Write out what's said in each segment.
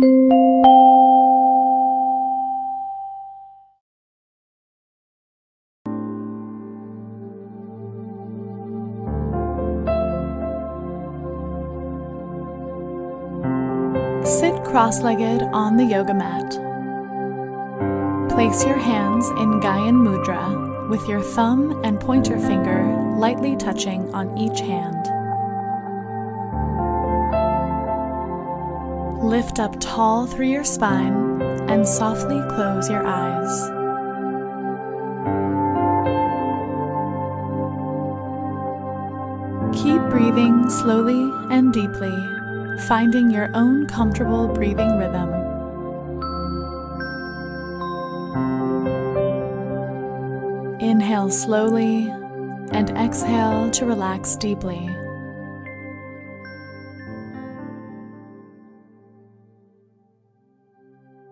Sit cross legged on the yoga mat. Place your hands in Gyan Mudra with your thumb and pointer finger lightly touching on each hand. Lift up tall through your spine and softly close your eyes. Keep breathing slowly and deeply, finding your own comfortable breathing rhythm. Inhale slowly and exhale to relax deeply.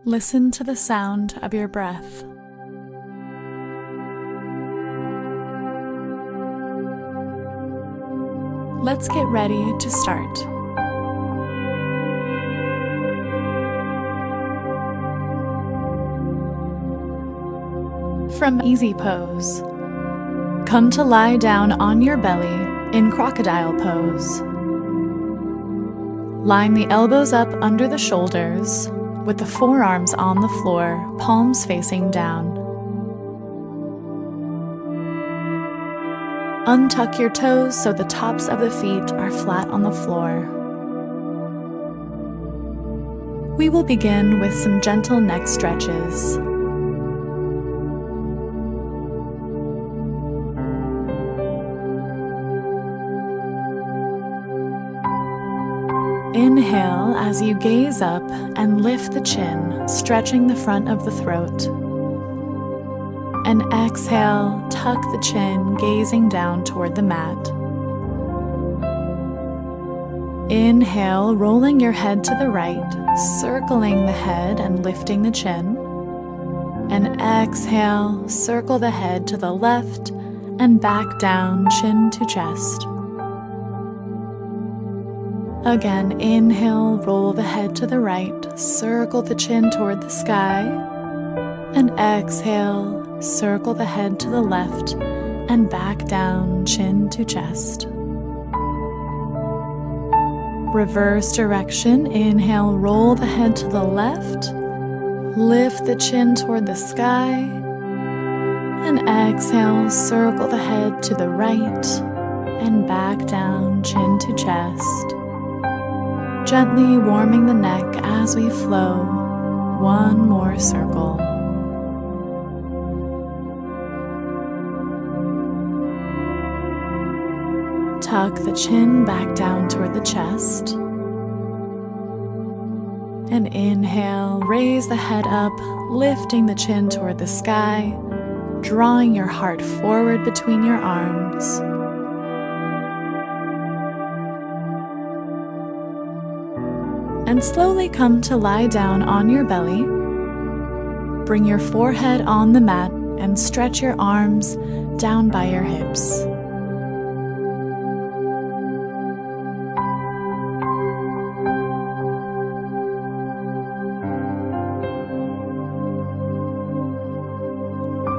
Listen to the sound of your breath. Let's get ready to start. From Easy Pose. Come to lie down on your belly in Crocodile Pose. Line the elbows up under the shoulders with the forearms on the floor, palms facing down. Untuck your toes so the tops of the feet are flat on the floor. We will begin with some gentle neck stretches. As you gaze up and lift the chin, stretching the front of the throat. And exhale, tuck the chin, gazing down toward the mat. Inhale, rolling your head to the right, circling the head and lifting the chin. And exhale, circle the head to the left and back down, chin to chest. Again, inhale, roll the head to the right, circle the chin toward the sky, and exhale, circle the head to the left and back down, chin to chest. Reverse direction, inhale, roll the head to the left, lift the chin toward the sky, and exhale, circle the head to the right and back down, chin to chest gently warming the neck as we flow one more circle. Tuck the chin back down toward the chest. And inhale, raise the head up, lifting the chin toward the sky, drawing your heart forward between your arms. Slowly come to lie down on your belly. Bring your forehead on the mat and stretch your arms down by your hips.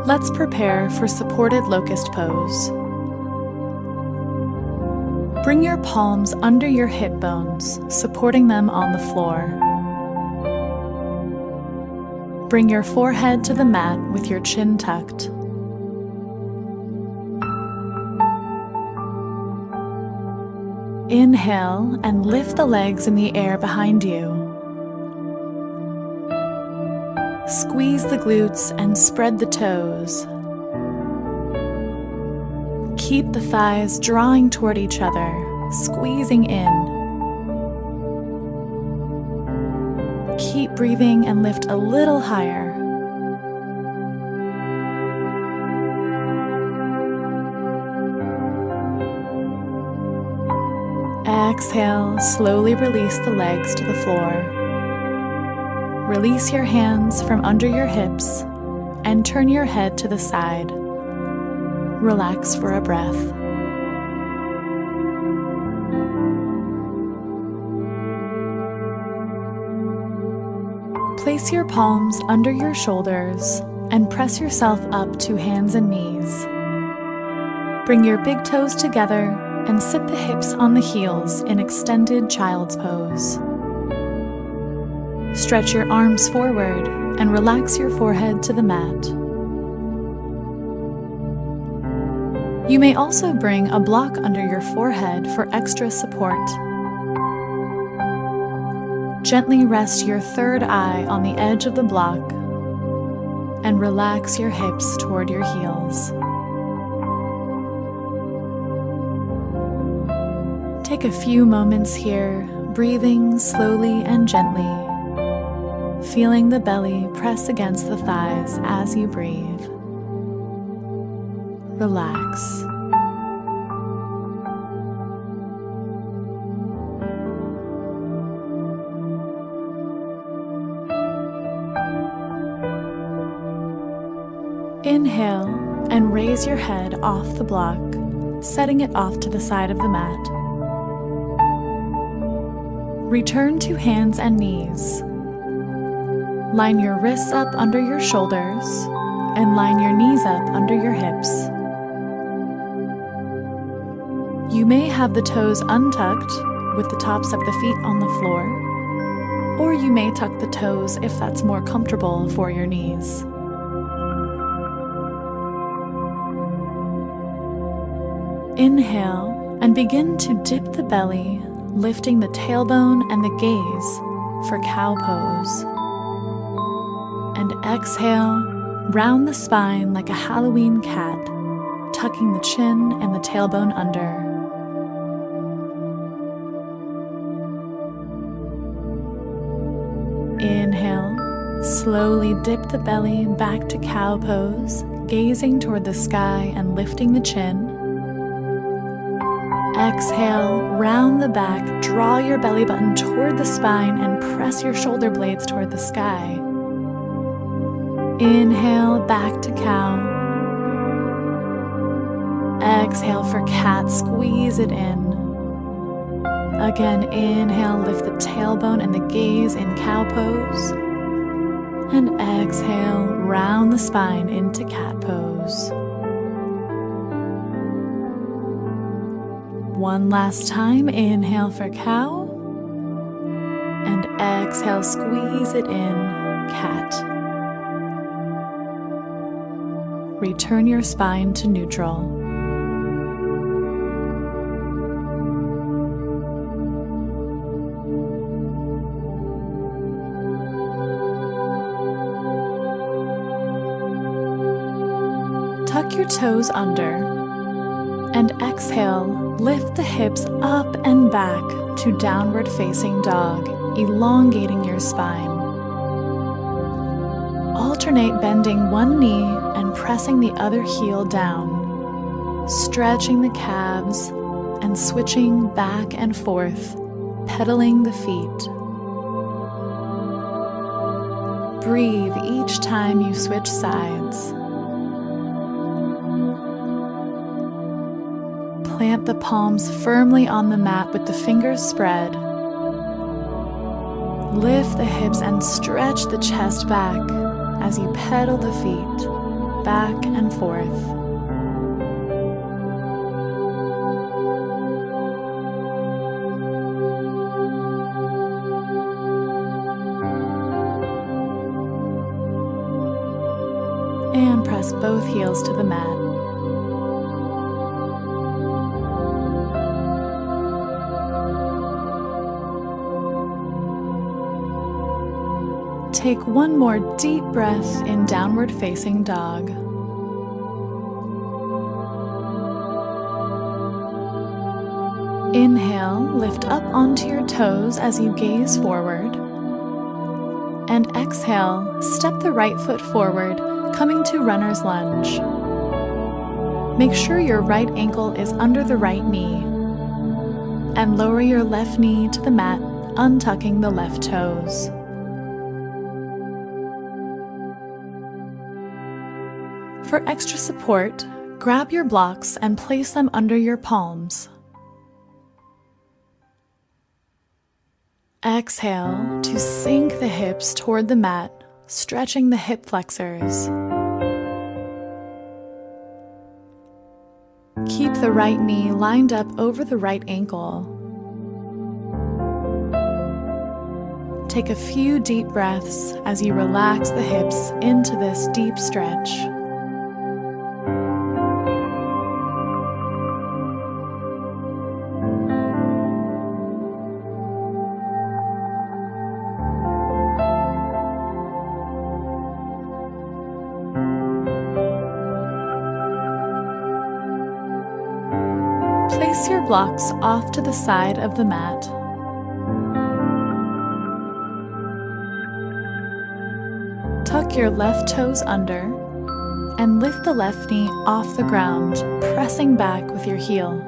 Let's prepare for supported locust pose. Bring your palms under your hip bones, supporting them on the floor. Bring your forehead to the mat with your chin tucked. Inhale and lift the legs in the air behind you. Squeeze the glutes and spread the toes, Keep the thighs drawing toward each other, squeezing in. Keep breathing and lift a little higher. Exhale, slowly release the legs to the floor. Release your hands from under your hips and turn your head to the side relax for a breath. Place your palms under your shoulders and press yourself up to hands and knees. Bring your big toes together and sit the hips on the heels in extended child's pose. Stretch your arms forward and relax your forehead to the mat. You may also bring a block under your forehead for extra support. Gently rest your third eye on the edge of the block and relax your hips toward your heels. Take a few moments here, breathing slowly and gently, feeling the belly press against the thighs as you breathe. Relax. Inhale and raise your head off the block, setting it off to the side of the mat. Return to hands and knees. Line your wrists up under your shoulders and line your knees up under your hips. You may have the toes untucked with the tops of the feet on the floor, or you may tuck the toes if that's more comfortable for your knees. Inhale and begin to dip the belly, lifting the tailbone and the gaze for cow pose. And exhale, round the spine like a Halloween cat, tucking the chin and the tailbone under. Slowly dip the belly back to cow pose, gazing toward the sky and lifting the chin. Exhale, round the back, draw your belly button toward the spine and press your shoulder blades toward the sky. Inhale, back to cow. Exhale for cat, squeeze it in. Again, inhale, lift the tailbone and the gaze in cow pose. And exhale, round the spine into cat pose. One last time, inhale for cow. And exhale, squeeze it in, cat. Return your spine to neutral. Your toes under and exhale, lift the hips up and back to downward facing dog, elongating your spine. Alternate bending one knee and pressing the other heel down, stretching the calves and switching back and forth, pedaling the feet. Breathe each time you switch sides. Plant the palms firmly on the mat with the fingers spread. Lift the hips and stretch the chest back as you pedal the feet back and forth. And press both heels to the mat. Take one more deep breath in downward facing dog. Inhale, lift up onto your toes as you gaze forward. And exhale, step the right foot forward, coming to runner's lunge. Make sure your right ankle is under the right knee. And lower your left knee to the mat, untucking the left toes. For extra support, grab your blocks and place them under your palms. Exhale to sink the hips toward the mat, stretching the hip flexors. Keep the right knee lined up over the right ankle. Take a few deep breaths as you relax the hips into this deep stretch. Place your blocks off to the side of the mat. Tuck your left toes under and lift the left knee off the ground, pressing back with your heel.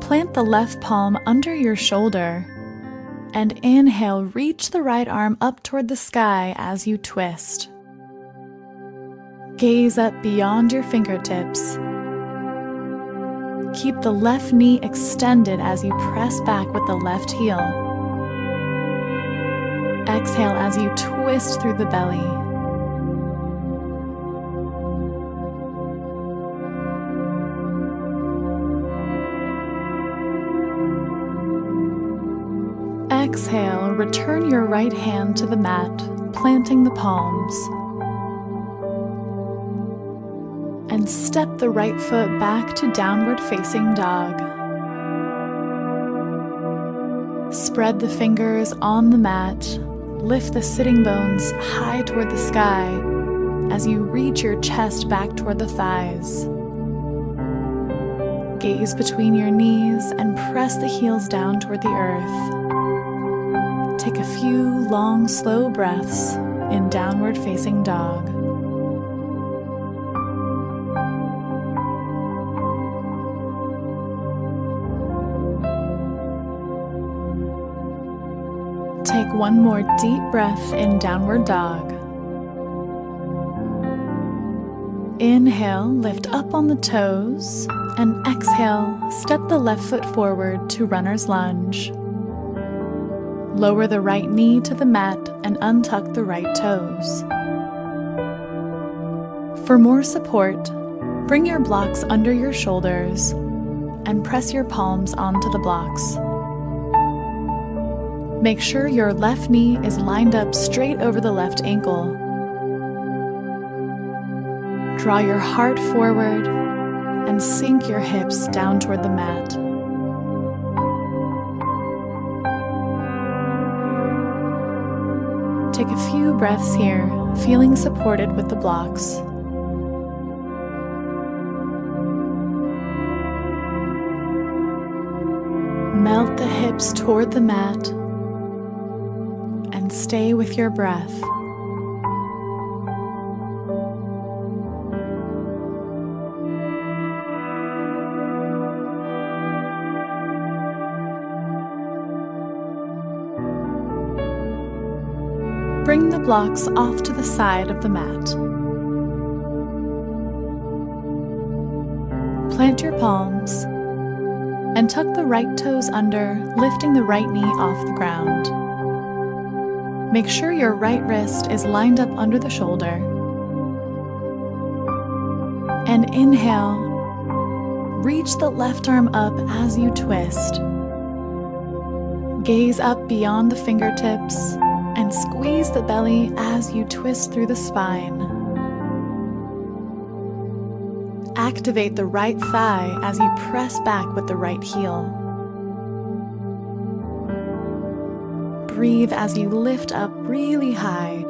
Plant the left palm under your shoulder and inhale, reach the right arm up toward the sky as you twist. Gaze up beyond your fingertips. Keep the left knee extended as you press back with the left heel. Exhale as you twist through the belly. Exhale, return your right hand to the mat, planting the palms. And step the right foot back to downward facing dog. Spread the fingers on the mat, lift the sitting bones high toward the sky as you reach your chest back toward the thighs. Gaze between your knees and press the heels down toward the earth. Take a few long, slow breaths in downward facing dog. Take one more deep breath in downward dog. Inhale, lift up on the toes, and exhale, step the left foot forward to runner's lunge. Lower the right knee to the mat and untuck the right toes. For more support, bring your blocks under your shoulders and press your palms onto the blocks. Make sure your left knee is lined up straight over the left ankle. Draw your heart forward and sink your hips down toward the mat. Take a few breaths here, feeling supported with the blocks. Melt the hips toward the mat stay with your breath. Bring the blocks off to the side of the mat. Plant your palms and tuck the right toes under, lifting the right knee off the ground. Make sure your right wrist is lined up under the shoulder. And inhale, reach the left arm up as you twist. Gaze up beyond the fingertips and squeeze the belly as you twist through the spine. Activate the right thigh as you press back with the right heel. Breathe as you lift up really high.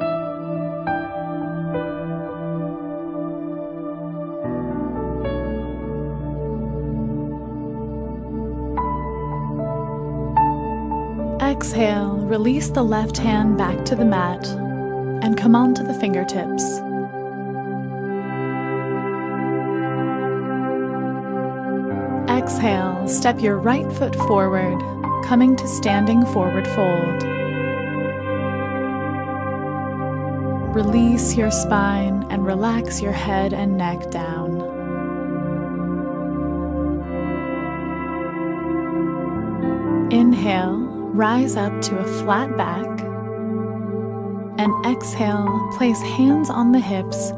Exhale, release the left hand back to the mat and come onto the fingertips. Exhale, step your right foot forward, coming to standing forward fold. Release your spine and relax your head and neck down. Inhale, rise up to a flat back. And exhale, place hands on the hips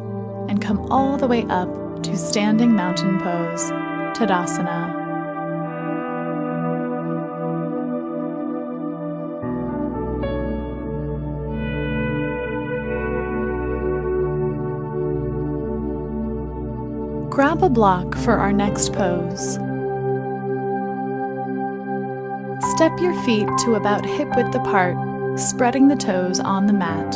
and come all the way up to standing mountain pose, Tadasana. Grab a block for our next pose. Step your feet to about hip width apart, spreading the toes on the mat.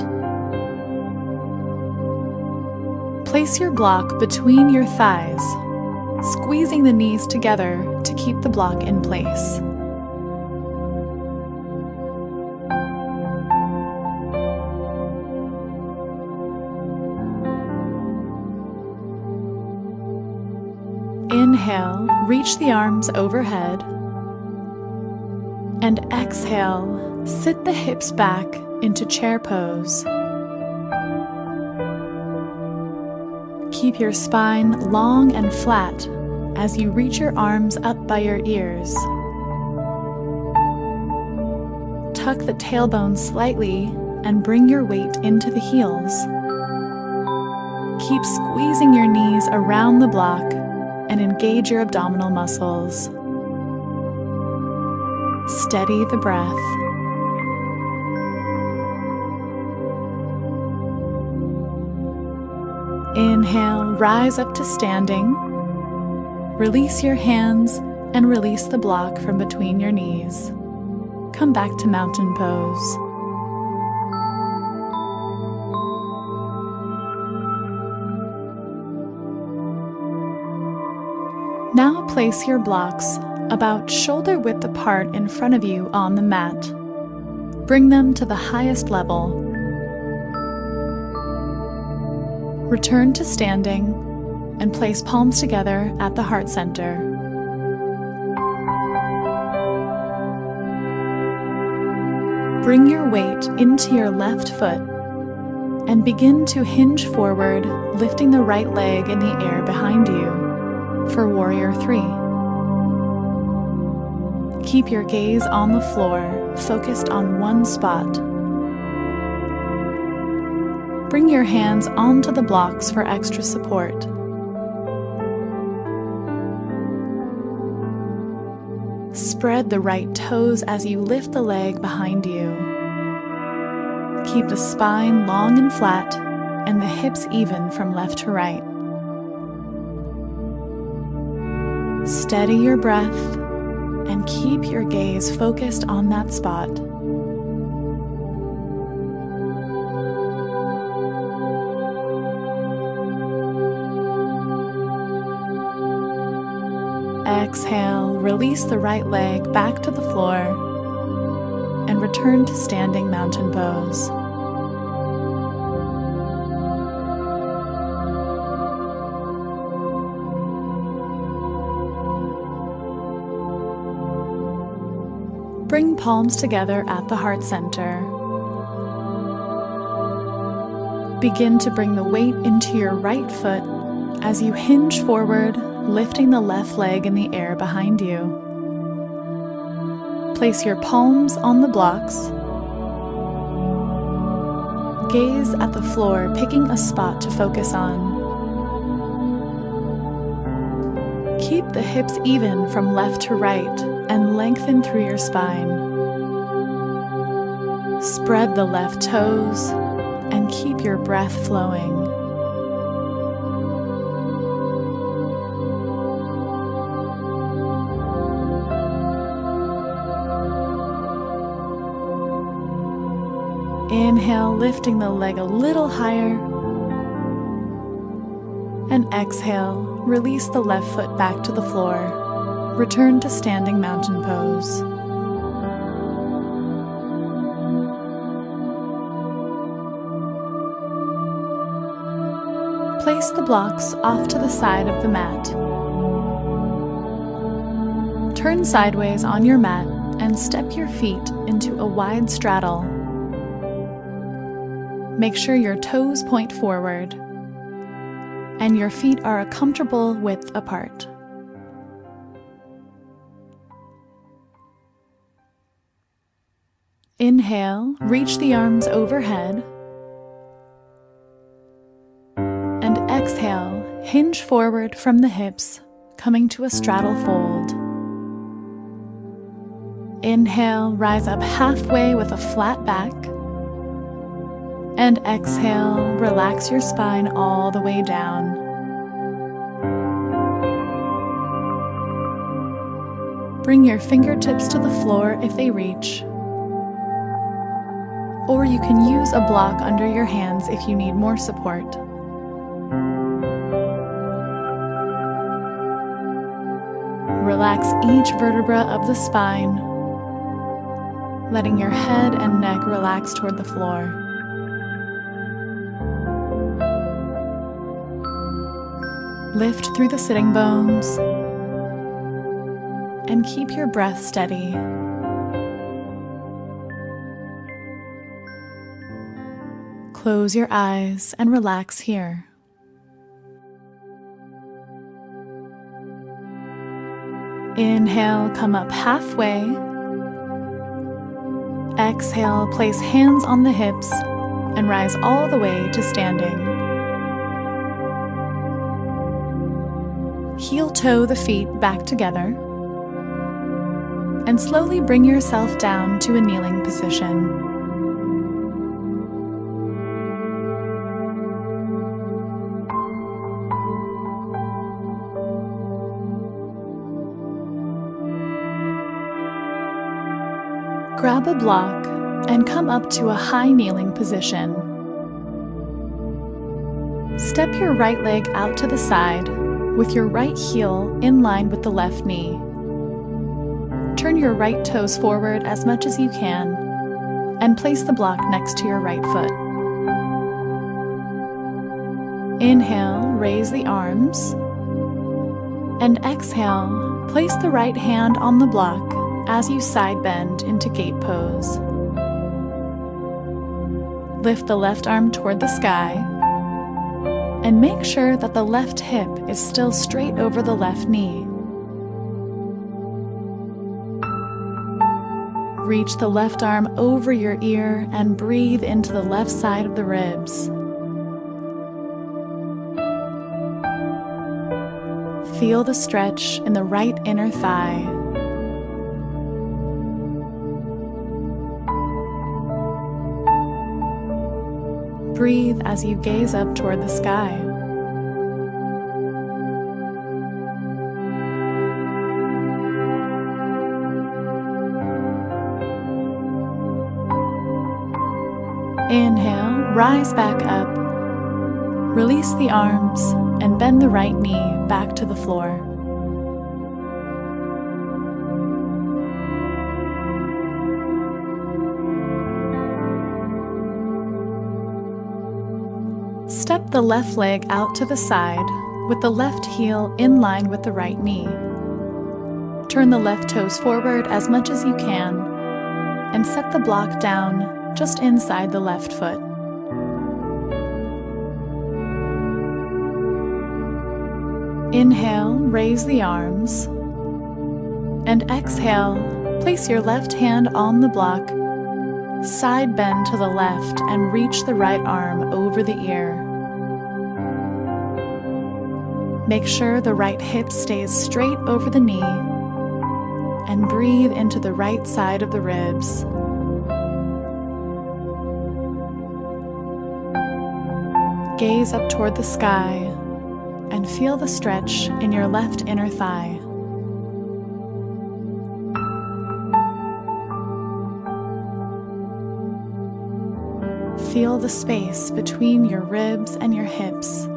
Place your block between your thighs, squeezing the knees together to keep the block in place. Inhale, reach the arms overhead. And exhale, sit the hips back into chair pose. Keep your spine long and flat as you reach your arms up by your ears. Tuck the tailbone slightly and bring your weight into the heels. Keep squeezing your knees around the block and engage your abdominal muscles. Steady the breath. Inhale, rise up to standing. Release your hands and release the block from between your knees. Come back to mountain pose. Place your blocks about shoulder width apart in front of you on the mat. Bring them to the highest level. Return to standing and place palms together at the heart center. Bring your weight into your left foot and begin to hinge forward, lifting the right leg in the air behind you for Warrior 3. Keep your gaze on the floor, focused on one spot. Bring your hands onto the blocks for extra support. Spread the right toes as you lift the leg behind you. Keep the spine long and flat and the hips even from left to right. Steady your breath and keep your gaze focused on that spot. Exhale, release the right leg back to the floor and return to standing mountain pose. Palms together at the heart center. Begin to bring the weight into your right foot as you hinge forward, lifting the left leg in the air behind you. Place your palms on the blocks. Gaze at the floor, picking a spot to focus on. Keep the hips even from left to right and lengthen through your spine. Spread the left toes and keep your breath flowing. Inhale, lifting the leg a little higher. And exhale, release the left foot back to the floor. Return to standing mountain pose. Place the blocks off to the side of the mat. Turn sideways on your mat and step your feet into a wide straddle. Make sure your toes point forward and your feet are a comfortable width apart. Inhale, reach the arms overhead. Hinge forward from the hips, coming to a straddle fold. Inhale, rise up halfway with a flat back. And exhale, relax your spine all the way down. Bring your fingertips to the floor if they reach. Or you can use a block under your hands if you need more support. Relax each vertebra of the spine letting your head and neck relax toward the floor. Lift through the sitting bones and keep your breath steady. Close your eyes and relax here. Inhale, come up halfway Exhale, place hands on the hips and rise all the way to standing. Heel toe the feet back together and slowly bring yourself down to a kneeling position. Grab a block and come up to a high kneeling position. Step your right leg out to the side with your right heel in line with the left knee. Turn your right toes forward as much as you can and place the block next to your right foot. Inhale, raise the arms. And exhale, place the right hand on the block as you side bend into gate pose. Lift the left arm toward the sky and make sure that the left hip is still straight over the left knee. Reach the left arm over your ear and breathe into the left side of the ribs. Feel the stretch in the right inner thigh. Breathe as you gaze up toward the sky. Inhale, rise back up. Release the arms and bend the right knee back to the floor. The left leg out to the side with the left heel in line with the right knee. Turn the left toes forward as much as you can and set the block down just inside the left foot. Inhale, raise the arms. And exhale, place your left hand on the block Side bend to the left and reach the right arm over the ear. Make sure the right hip stays straight over the knee and breathe into the right side of the ribs. Gaze up toward the sky and feel the stretch in your left inner thigh. Feel the space between your ribs and your hips.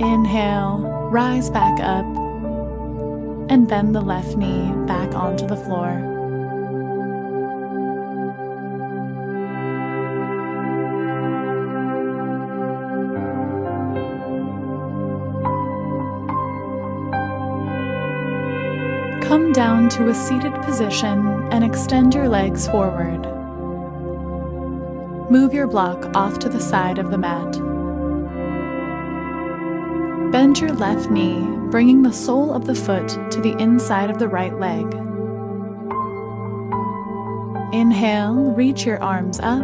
Inhale, rise back up, and bend the left knee back onto the floor. Come down to a seated position and extend your legs forward. Move your block off to the side of the mat. Bend your left knee, bringing the sole of the foot to the inside of the right leg. Inhale, reach your arms up.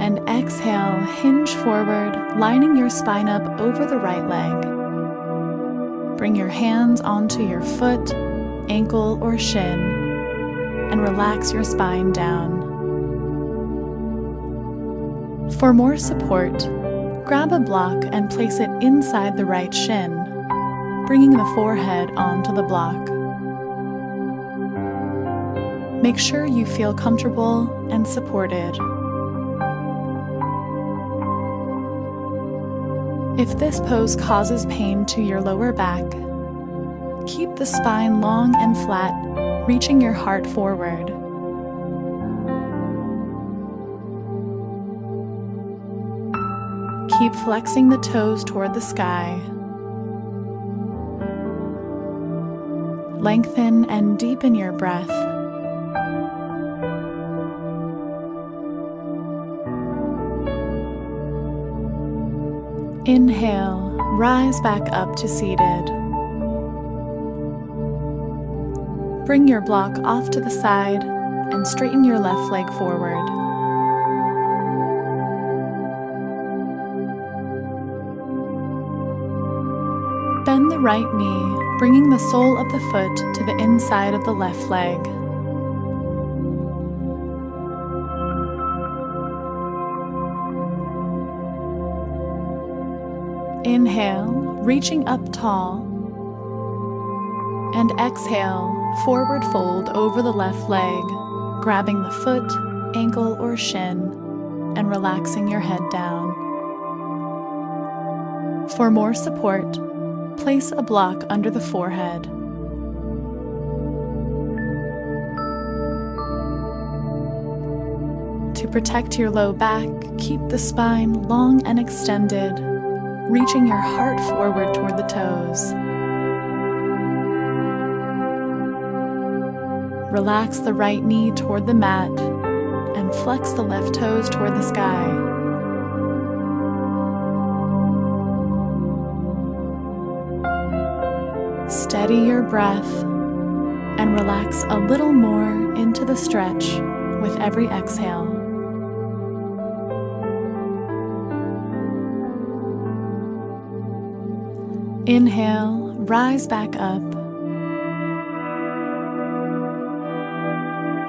And exhale, hinge forward, lining your spine up over the right leg. Bring your hands onto your foot, ankle, or shin, and relax your spine down. For more support, grab a block and place it inside the right shin, bringing the forehead onto the block. Make sure you feel comfortable and supported. If this pose causes pain to your lower back, keep the spine long and flat, reaching your heart forward. Keep flexing the toes toward the sky. Lengthen and deepen your breath. Inhale, rise back up to seated. Bring your block off to the side and straighten your left leg forward. Right knee, bringing the sole of the foot to the inside of the left leg. Inhale, reaching up tall. And exhale, forward fold over the left leg, grabbing the foot, ankle, or shin, and relaxing your head down. For more support, place a block under the forehead. To protect your low back, keep the spine long and extended reaching your heart forward toward the toes. Relax the right knee toward the mat and flex the left toes toward the sky. Steady your breath and relax a little more into the stretch with every exhale. Inhale, rise back up.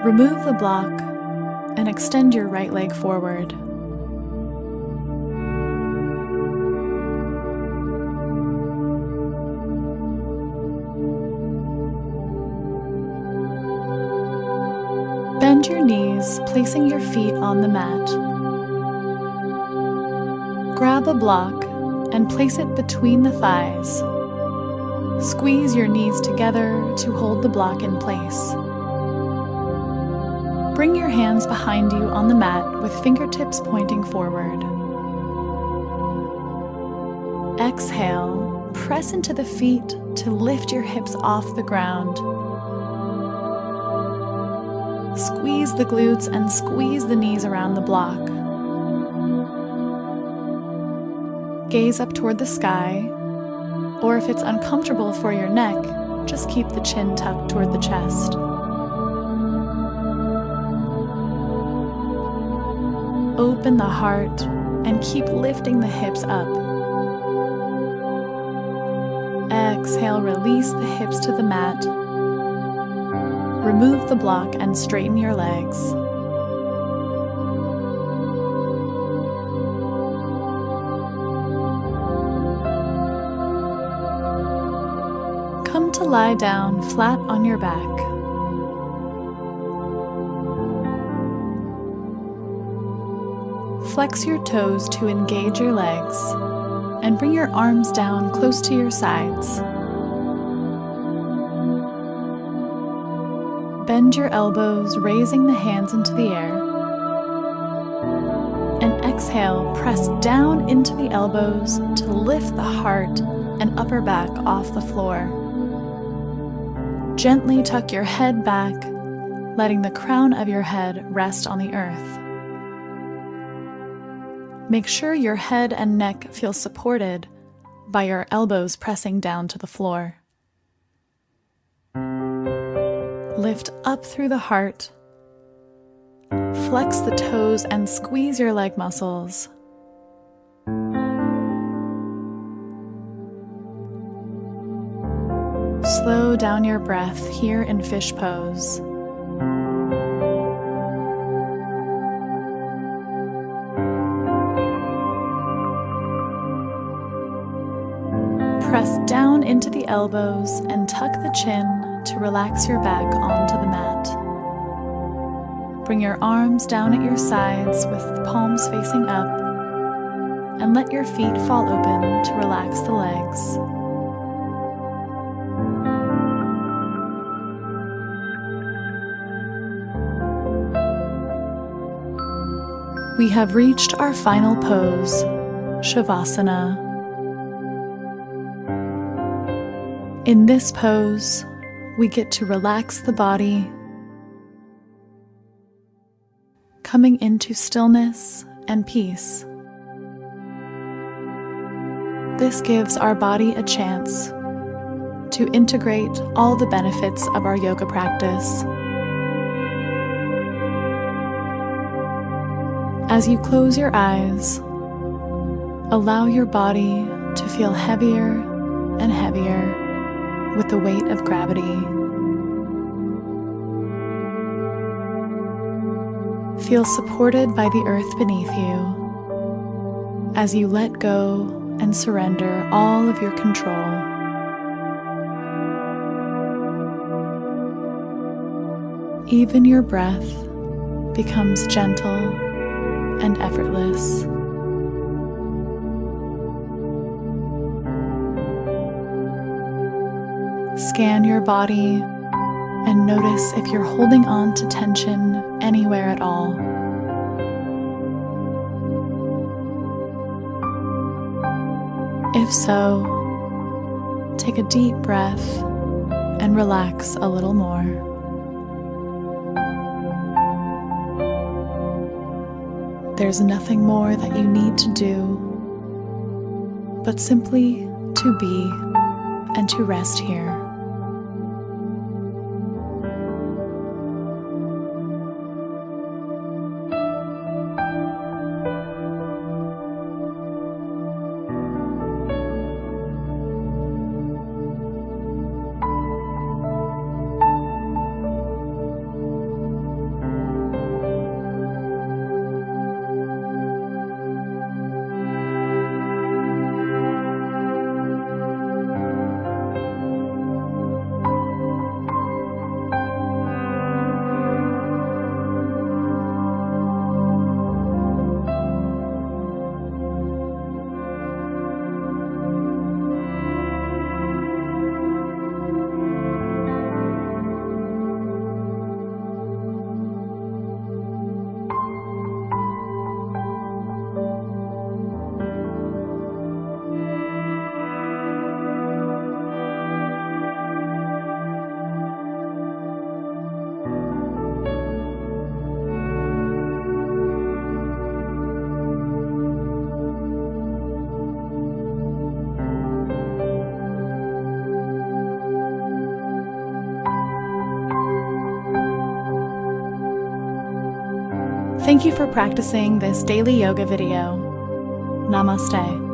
Remove the block and extend your right leg forward. Placing your feet on the mat. Grab a block and place it between the thighs. Squeeze your knees together to hold the block in place. Bring your hands behind you on the mat with fingertips pointing forward. Exhale, press into the feet to lift your hips off the ground. Squeeze the glutes and squeeze the knees around the block. gaze up toward the sky, or if it's uncomfortable for your neck, just keep the chin tucked toward the chest. Open the heart and keep lifting the hips up. Exhale, release the hips to the mat. Remove the block and straighten your legs. Come to lie down flat on your back. Flex your toes to engage your legs and bring your arms down close to your sides. Bend your elbows, raising the hands into the air. And exhale, press down into the elbows to lift the heart and upper back off the floor. Gently tuck your head back, letting the crown of your head rest on the earth. Make sure your head and neck feel supported by your elbows pressing down to the floor. Lift up through the heart. Flex the toes and squeeze your leg muscles. Slow down your breath here in fish pose. Press down into the elbows and tuck the chin to relax your back onto the mat. Bring your arms down at your sides with the palms facing up and let your feet fall open to relax the legs. We have reached our final pose, Shavasana. In this pose, we get to relax the body, coming into stillness and peace. This gives our body a chance to integrate all the benefits of our yoga practice. As you close your eyes, allow your body to feel heavier and heavier with the weight of gravity. Feel supported by the earth beneath you as you let go and surrender all of your control. Even your breath becomes gentle and effortless. Scan your body and notice if you're holding on to tension anywhere at all. If so, take a deep breath and relax a little more. There's nothing more that you need to do, but simply to be and to rest here. Thank you for practicing this daily yoga video. Namaste.